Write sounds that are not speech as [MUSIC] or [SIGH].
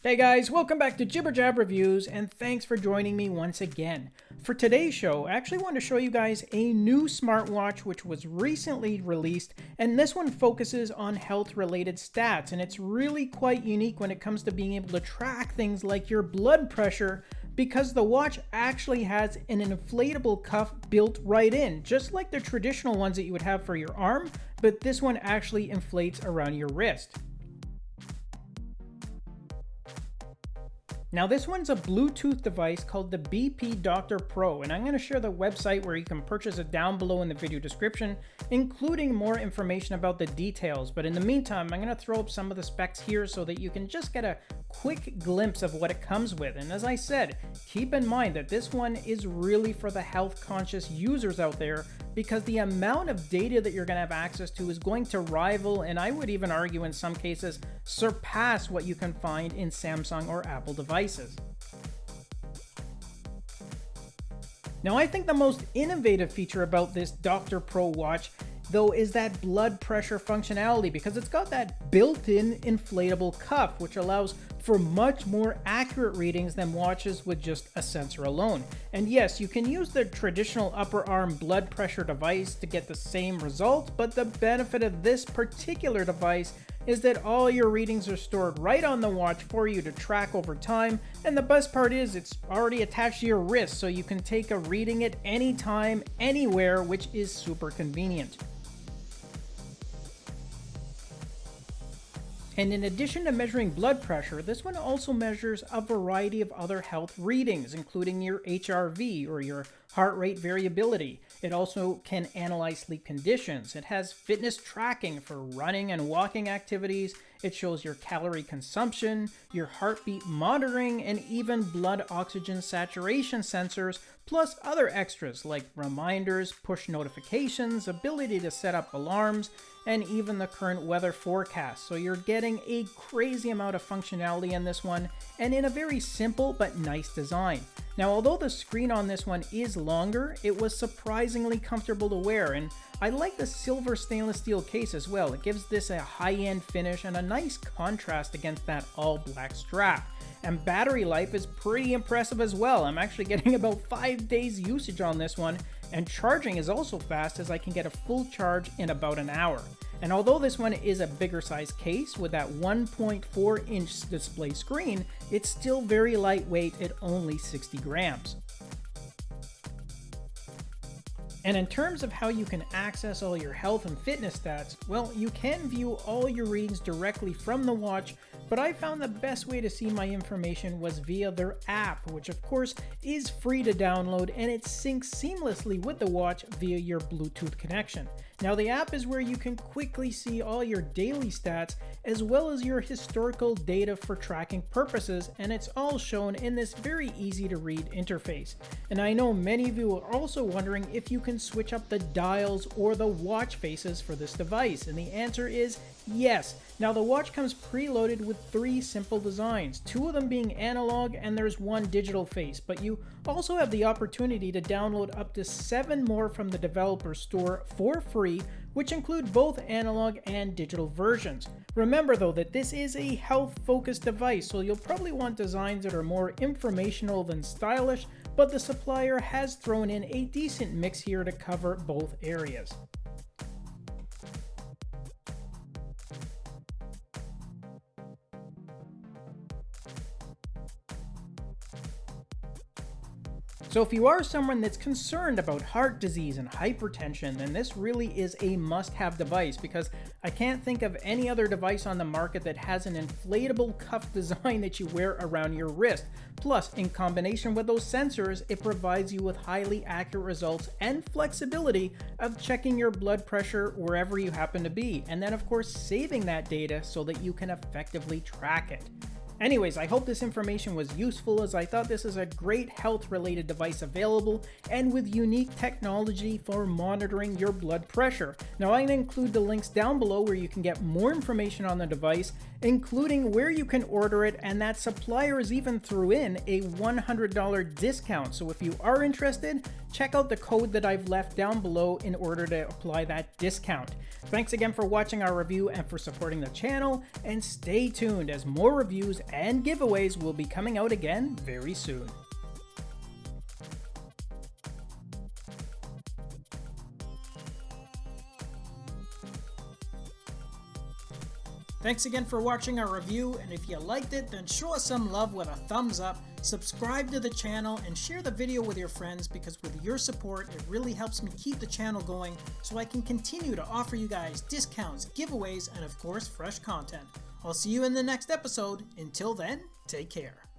Hey guys, welcome back to Jibber Jab Reviews, and thanks for joining me once again. For today's show, I actually want to show you guys a new smartwatch which was recently released, and this one focuses on health-related stats, and it's really quite unique when it comes to being able to track things like your blood pressure, because the watch actually has an inflatable cuff built right in, just like the traditional ones that you would have for your arm, but this one actually inflates around your wrist. Now this one's a Bluetooth device called the BP Doctor Pro and I'm going to share the website where you can purchase it down below in the video description including more information about the details. But in the meantime I'm going to throw up some of the specs here so that you can just get a quick glimpse of what it comes with. And as I said keep in mind that this one is really for the health conscious users out there because the amount of data that you're going to have access to is going to rival and I would even argue in some cases surpass what you can find in Samsung or Apple devices. Now I think the most innovative feature about this Doctor Pro watch though is that blood pressure functionality because it's got that built-in inflatable cuff which allows for much more accurate readings than watches with just a sensor alone. And yes, you can use the traditional upper arm blood pressure device to get the same result, but the benefit of this particular device is that all your readings are stored right on the watch for you to track over time, and the best part is it's already attached to your wrist so you can take a reading at any time, anywhere, which is super convenient. And in addition to measuring blood pressure, this one also measures a variety of other health readings, including your HRV or your heart rate variability. It also can analyze sleep conditions. It has fitness tracking for running and walking activities. It shows your calorie consumption, your heartbeat monitoring, and even blood oxygen saturation sensors, plus other extras like reminders, push notifications, ability to set up alarms, and even the current weather forecast. So you're getting a crazy amount of functionality in this one, and in a very simple but nice design. Now, although the screen on this one is longer, it was surprisingly comfortable to wear, and I like the silver stainless steel case as well. It gives this a high-end finish and a nice contrast against that all-black strap. And battery life is pretty impressive as well. I'm actually [LAUGHS] getting about 5 days usage on this one, and charging is also fast as I can get a full charge in about an hour. And although this one is a bigger size case with that 1.4 inch display screen, it's still very lightweight at only 60 grams. And in terms of how you can access all your health and fitness stats, well, you can view all your readings directly from the watch but I found the best way to see my information was via their app, which of course is free to download and it syncs seamlessly with the watch via your Bluetooth connection. Now the app is where you can quickly see all your daily stats as well as your historical data for tracking purposes and it's all shown in this very easy to read interface. And I know many of you are also wondering if you can switch up the dials or the watch faces for this device and the answer is yes. Now the watch comes preloaded with three simple designs, two of them being analog and there's one digital face, but you also have the opportunity to download up to seven more from the developer store for free which include both analog and digital versions. Remember though that this is a health focused device so you'll probably want designs that are more informational than stylish, but the supplier has thrown in a decent mix here to cover both areas. So if you are someone that's concerned about heart disease and hypertension, then this really is a must-have device because I can't think of any other device on the market that has an inflatable cuff [LAUGHS] design that you wear around your wrist. Plus, in combination with those sensors, it provides you with highly accurate results and flexibility of checking your blood pressure wherever you happen to be, and then of course saving that data so that you can effectively track it. Anyways, I hope this information was useful as I thought this is a great health related device available and with unique technology for monitoring your blood pressure. Now I'm going to include the links down below where you can get more information on the device, including where you can order it and that suppliers even threw in a $100 discount. So if you are interested, check out the code that I've left down below in order to apply that discount. Thanks again for watching our review and for supporting the channel and stay tuned as more reviews and giveaways will be coming out again very soon. Thanks again for watching our review, and if you liked it, then show us some love with a thumbs up, subscribe to the channel, and share the video with your friends because with your support, it really helps me keep the channel going so I can continue to offer you guys discounts, giveaways, and of course, fresh content. I'll see you in the next episode. Until then, take care.